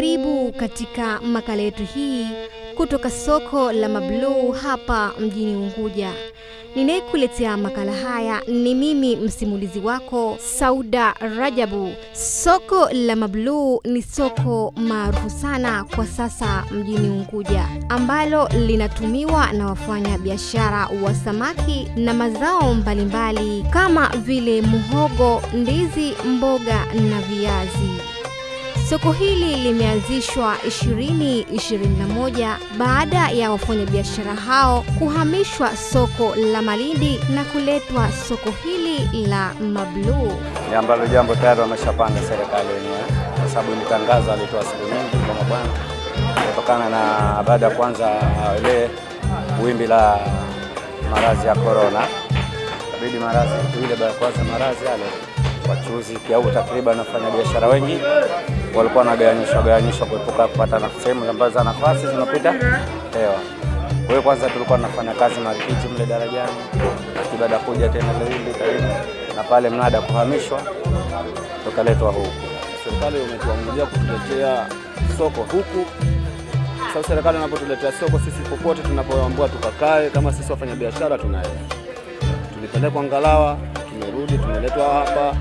Karibu katika makala yetu hii kutoka soko la Mabluu hapa mjini Unguja. Ninayekuletea makala haya ni mimi msimulizi wako Sauda Rajabu. Soko la Mabluu ni soko maarufu sana kwa sasa mjini Unguja, ambalo linatumiwa na wafanya biashara wa samaki na mazao mbalimbali kama vile muhogo, ndizi, mboga na viazi. Soko hili limeanzishwa 2021 baada ya wafanyabiashara hao kuhamishwa soko la Malindi na kuletwa soko hili la Mabluu. Ni ambalo jambo tayari wameshapanga serikali wenyewe, kwa sababu ni alitoa siku nyingi kwa mabwana, kutokana na baada ya kwanza ile wimbi la maradhi ya korona, kabidi maradhi ile baada ya kwanza maradhi yale wachuuzi au takriban wafanya biashara wengi walikuwa wanagawanyishwa gawanyishwa kuepuka kupata sehemu ambazo za nafasi zinapita hewa. Kwa hiyo kwanza tulikuwa tunafanya kazi marikiti mle darajani, baada kuja tena Lindi karibu na pale mnada kuhamishwa tukaletwa huku. Serikali imetuamulia kutuletea soko huku. Sasa serikali inapotuletea soko, sisi popote tunapoambua tukakae, kama sisi wafanya biashara tunaenda, tulipelekwa Ngalawa, tumerudi, tumeletwa hapa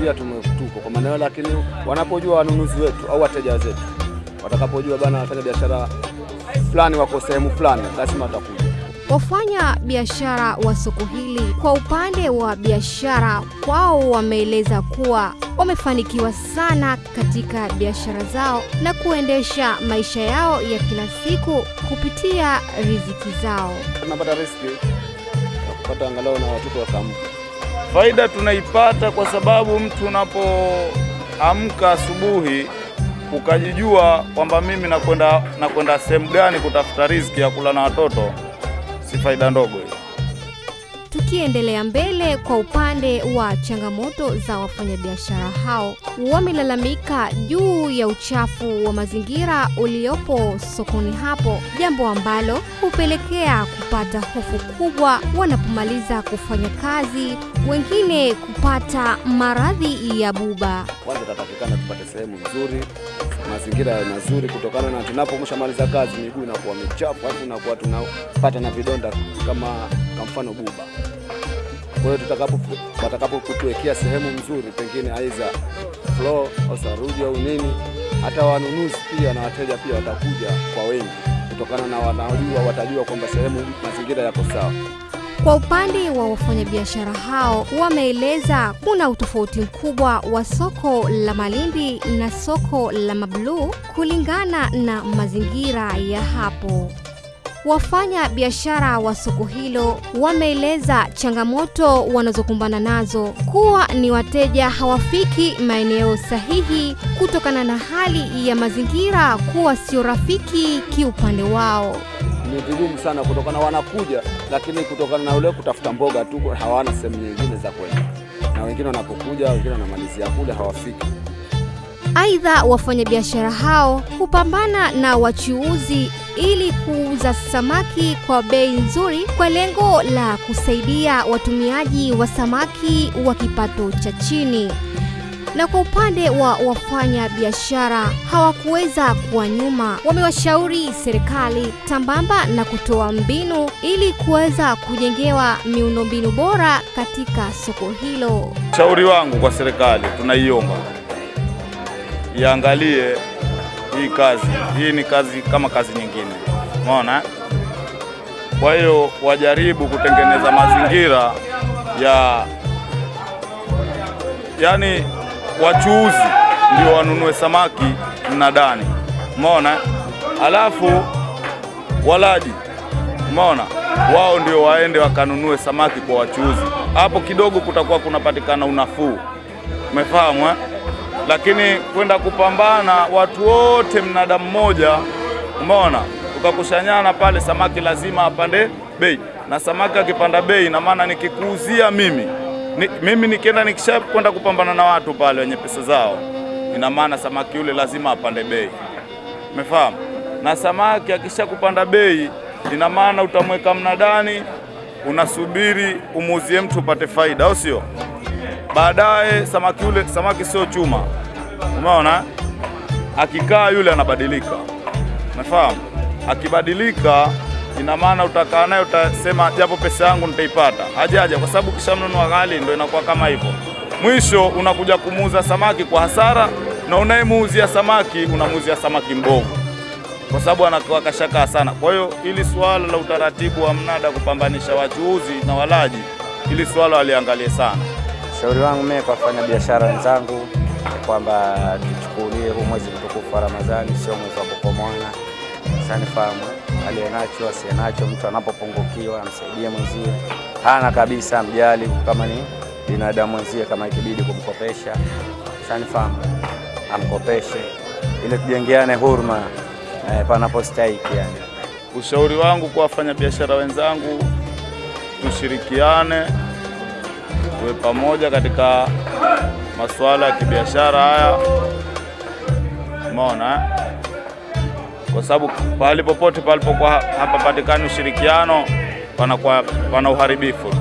pia tuko kwa maeneo, lakini wanapojua wanunuzi wetu au wateja wetu watakapojua bana wafanya biashara fulani wako sehemu fulani, lazima watakuja. Wafanya biashara wa soko hili kwa upande wa biashara kwao wameeleza kuwa wamefanikiwa sana katika biashara zao na kuendesha maisha yao ya kila siku kupitia riziki zao. Tunapata riziki kupata angalau na watoto wakamka Faida tunaipata kwa sababu mtu unapoamka asubuhi ukajijua kwamba mimi nakwenda nakwenda sehemu gani kutafuta riziki ya kula na watoto, si faida ndogo hiyo. Tukiendelea mbele, kwa upande wa changamoto za wafanyabiashara hao, wamelalamika juu ya uchafu wa mazingira uliopo sokoni hapo, jambo ambalo hupelekea kupata hofu kubwa wanapomaliza kufanya kazi, wengine kupata maradhi ya buba. Kwanza tatakikana tupate sehemu nzuri, mazingira ya mazuri, kutokana na tunapomshamaliza kazi miguu inakuwa michafu, halafu tunakuwa tunapata na vidonda kama kwa mfano buba. Kwa hiyo tutakapo watakapokutuwekea sehemu nzuri, pengine aidha floor au saruji au nini, hata wanunuzi pia na wateja pia watakuja kwa wengi, kutokana na wanajua, watajua kwamba sehemu mazingira yako sawa. Kwa upande wa wafanyabiashara hao wameeleza kuna utofauti mkubwa wa soko la Malindi na soko la Mabluu kulingana na mazingira ya hapo. Wafanya biashara wa soko hilo wameeleza changamoto wanazokumbana nazo kuwa ni wateja hawafiki maeneo sahihi kutokana na hali ya mazingira kuwa sio rafiki kiupande wao. Ni vigumu sana kutokana wanakuja, lakini kutokana na ule kutafuta mboga tu hawana sehemu nyingine za kwenda, na wengine wanapokuja, wengine wanamalizia kule hawafiki. Aidha, wafanyabiashara hao hupambana na wachuuzi ili kuuza samaki kwa bei nzuri kwa lengo la kusaidia watumiaji wa samaki wa kipato cha chini. Na kwa upande wa wafanya biashara hawakuweza kuwa nyuma, wamewashauri serikali tambamba na kutoa mbinu ili kuweza kujengewa miundombinu bora katika soko hilo. Shauri wangu kwa serikali, tunaiomba iangalie hii kazi. Hii ni kazi kama kazi nyingine, umeona. Kwa hiyo wajaribu kutengeneza mazingira ya yani, wachuuzi ndio wanunue samaki mnadani, umeona, alafu walaji, umeona, wao ndio waende wakanunue samaki kwa wachuuzi. Hapo kidogo kutakuwa kunapatikana unafuu, umefahamu eh? Lakini kwenda kupambana watu wote mnada mmoja, umeona, ukakushanyana pale, samaki lazima apande bei, na samaki akipanda bei, na maana nikikuuzia mimi ni, mimi nikienda nikisha kwenda kupambana na watu pale wenye pesa zao, ina maana samaki yule lazima apande bei, umefahamu? Na samaki akisha kupanda bei, ina maana utamweka mnadani, unasubiri umuuzie mtu upate faida, au sio? Baadaye samaki yule, samaki sio chuma, umeona. akikaa yule anabadilika, umefahamu? Akibadilika ina maana utakaa naye utasema, japo pesa yangu nitaipata, hajaja, kwa sababu kisha kishamnunua ghali, ndio inakuwa kama hivyo. Mwisho unakuja kumuuza samaki kwa hasara, na unayemuuzia samaki unamuuzia samaki mbovu kwa sababu anakuwa kashakaa sana. Kwa hiyo ili swala la utaratibu wa mnada kupambanisha wachuuzi na walaji, ili swala waliangalie sana. shauri wangu mimi kwa fanya biashara wenzangu kwamba tuchukulie huu mwezi mtukufu wa Ramadhani sio mwezi wa kukomoana. Sanifahamu aliye nacho asiye nacho, mtu anapopungukiwa amsaidie mwenzie, hana kabisa mjali, kama ni binadamu mwenzie, kama ikibidi kumkopesha, sanifahamu amkopeshe, ili tujengeane huruma eh, panapostahiki yani. Ushauri wangu kwa wafanyabiashara wenzangu, tushirikiane, tuwe pamoja katika masuala ya kibiashara haya, umeona eh? Kwa sababu pahali popote palipokuwa hapapatikani ushirikiano, panakuwa pana uharibifu tu.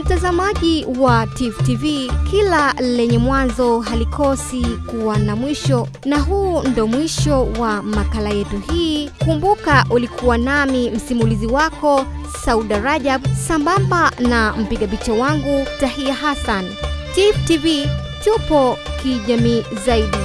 Mtazamaji wa Tifu TV, kila lenye mwanzo halikosi kuwa na mwisho, na huu ndo mwisho wa makala yetu hii. Kumbuka ulikuwa nami msimulizi wako Sauda Rajab, sambamba na mpiga picha wangu Tahia Hassan. Tifu TV tupo kijamii zaidi.